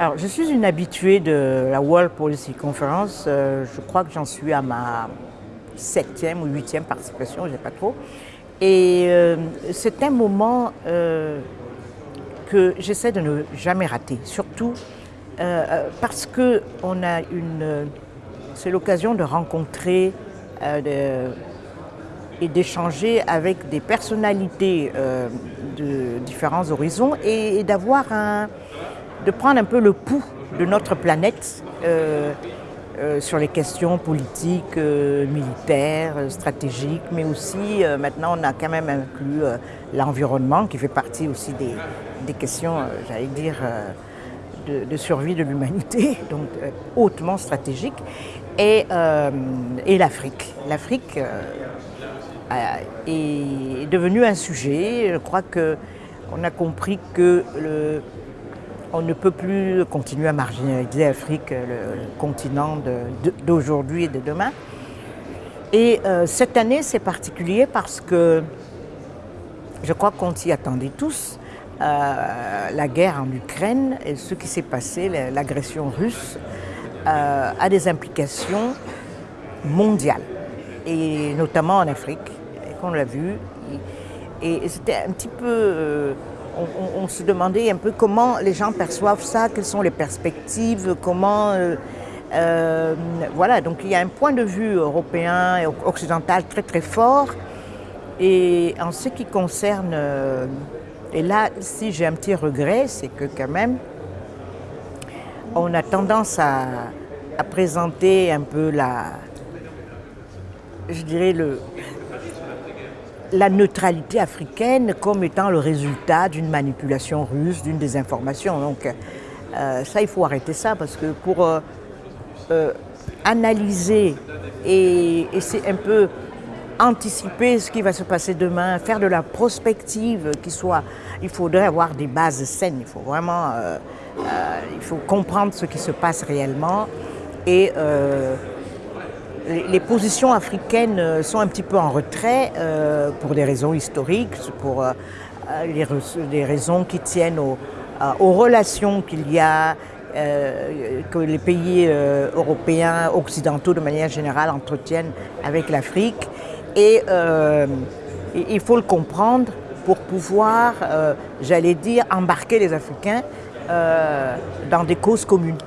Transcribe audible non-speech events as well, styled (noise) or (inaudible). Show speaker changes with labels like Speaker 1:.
Speaker 1: Alors, je suis une habituée de la World Policy Conference. Euh, je crois que j'en suis à ma septième ou huitième participation, je ne sais pas trop. Et euh, c'est un moment euh, que j'essaie de ne jamais rater, surtout parce que on a une, c'est l'occasion de rencontrer et d'échanger avec des personnalités de différents horizons et d'avoir un de prendre un peu le pouls de notre planète euh, euh, sur les questions politiques, euh, militaires, stratégiques, mais aussi maintenant on a quand même inclus l'environnement qui fait partie aussi des, questions, j'allais dire, de, survie de l'humanité, (laughs) donc hautement stratégique, et, et l'Afrique. L'Afrique est devenue un sujet, je crois qu'on a compris que le, on ne peut plus continuer à marginaliser l'Afrique, le continent d'aujourd'hui et de demain. Et euh, cette année, c'est particulier parce que je crois qu'on s'y attendait tous. Euh, la guerre en Ukraine et ce qui s'est passé, l'agression russe, euh, a des implications mondiales, et notamment en Afrique, qu'on l'a vu. Et, et c'était un petit peu on, se demandait un peu comment les gens perçoivent ça, quelles sont les perspectives, comment... Euh, euh, voilà, donc il y a un point de vue européen et occidental très très fort. Et en ce qui concerne... Euh, et là, si j'ai un petit regret, c'est que quand même, on a tendance à, à présenter un peu la... Je dirais le, la neutralité africaine comme étant le résultat d'une manipulation russe, d'une désinformation. Donc euh, ça, il faut arrêter ça parce que pour euh, euh, analyser et, c'est un peu anticiper ce qui va se passer demain, faire de la prospective qui soit... Il faudrait avoir des bases saines, il faut vraiment... il faut comprendre ce qui se passe réellement et les positions africaines euh, sont un petit peu en retrait euh, pour des raisons historiques, pour euh, les, raisons qui tiennent aux, relations qu'il y a, que les pays européens, occidentaux de manière générale entretiennent avec l'Afrique. Et il faut le comprendre pour pouvoir, j'allais dire, embarquer les Africains dans des causes communes.